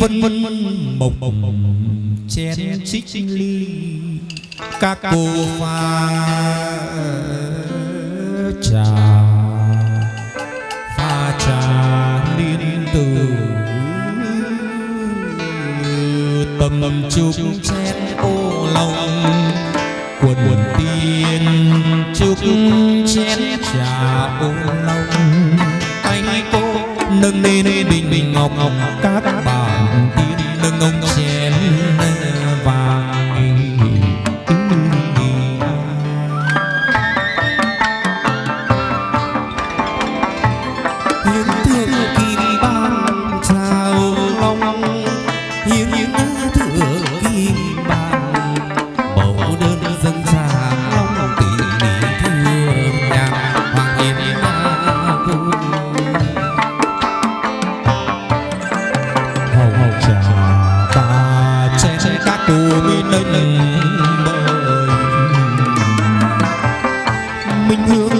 vân vân mộc chén xích ly các cô pha trà pha trà liên từ tầm chúc chén ô lòng quần quần tiên chúc chén trà ô lòng. Tay cô nâng lên bình bình ngọc ngọc các bạn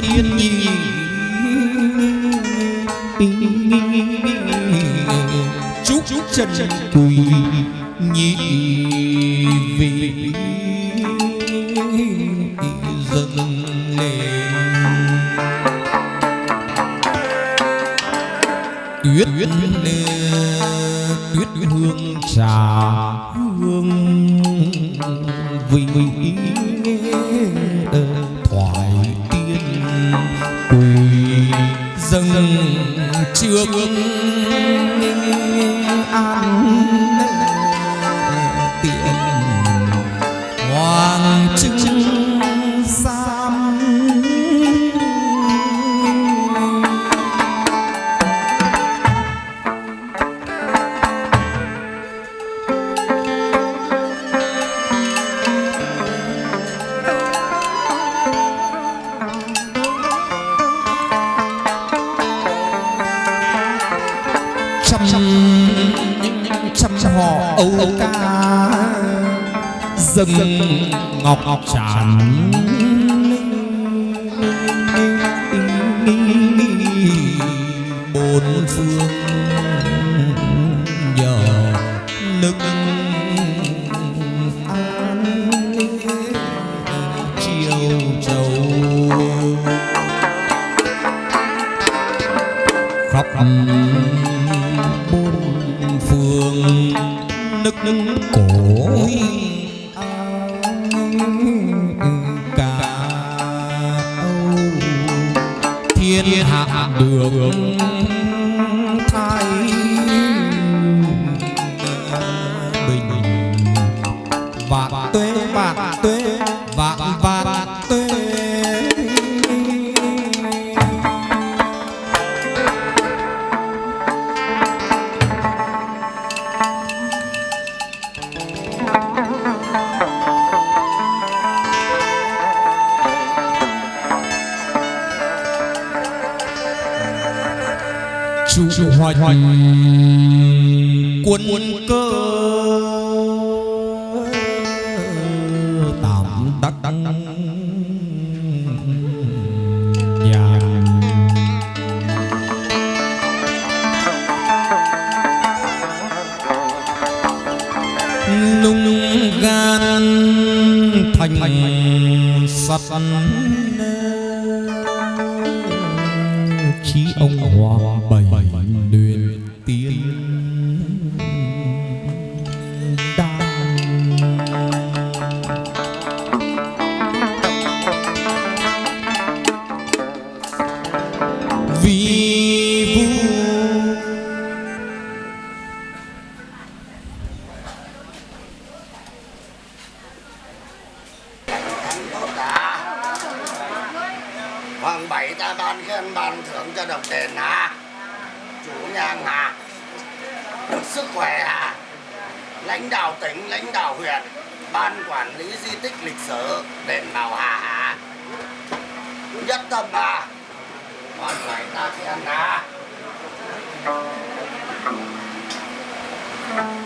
biết gì. Chúc trần quỳ nhị vị dâng lên tuyết tuyết hương trà hương vị dừng trước. An dâng ngọc ngọc tràn bốn phương nhờ nức an chiều châu khắp bốn phương nức nức cổ thiên hạ đường. Hoạch quân cơ tạm đắc nhà nung gan thành sắt. Chí ông hoa bảy Ta ban khen ban thưởng cho đồng đền hả? Chủ nhang hả? Được sức khỏe hả? Lãnh đạo tỉnh, lãnh đạo huyện, ban quản lý di tích lịch sử đền Bảo Hà hả? Nhất tâm à? còn bảy ta khen hả? you.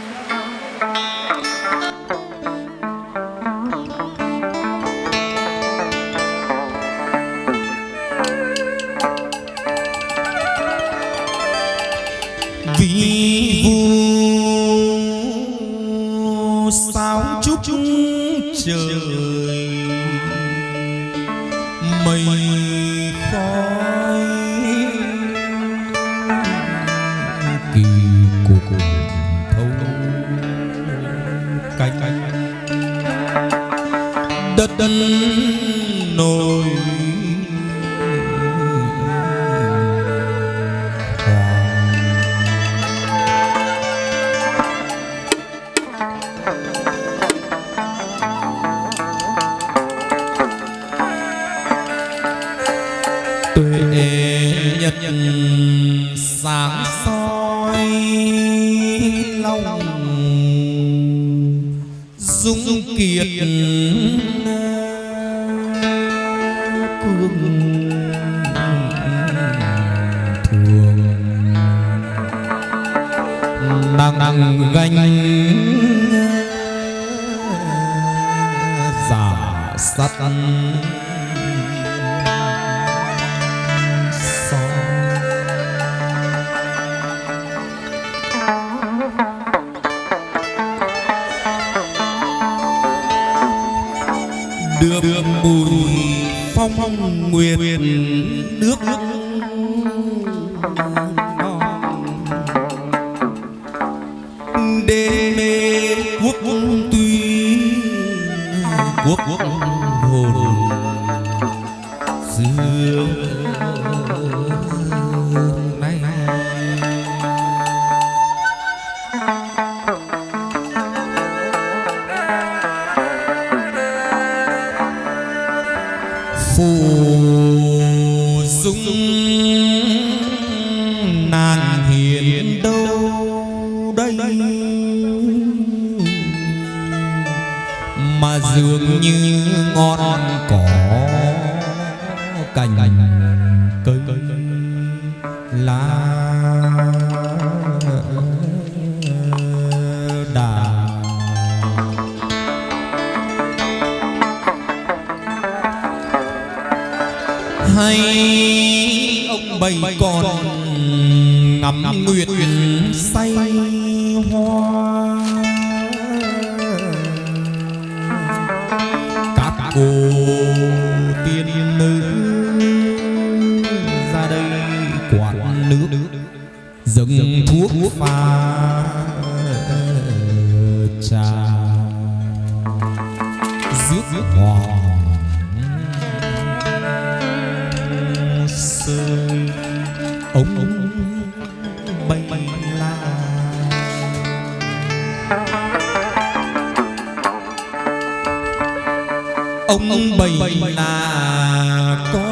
Trời mây khói. Kỳ cục thâu. Cánh đất đất thương. Thường đang đang gánh giả sắt. Đưa được mùi phong nguyệt nước đê mê quốc tuy quốc quốc hồn xưa mà dường như ngọn cỏ cành cây lá. Đà. Hay ông bầy còn ngắm nguyệt say hoa. Thuốc pha trà rước hoàng sơn ống bay la. Ông bầy là con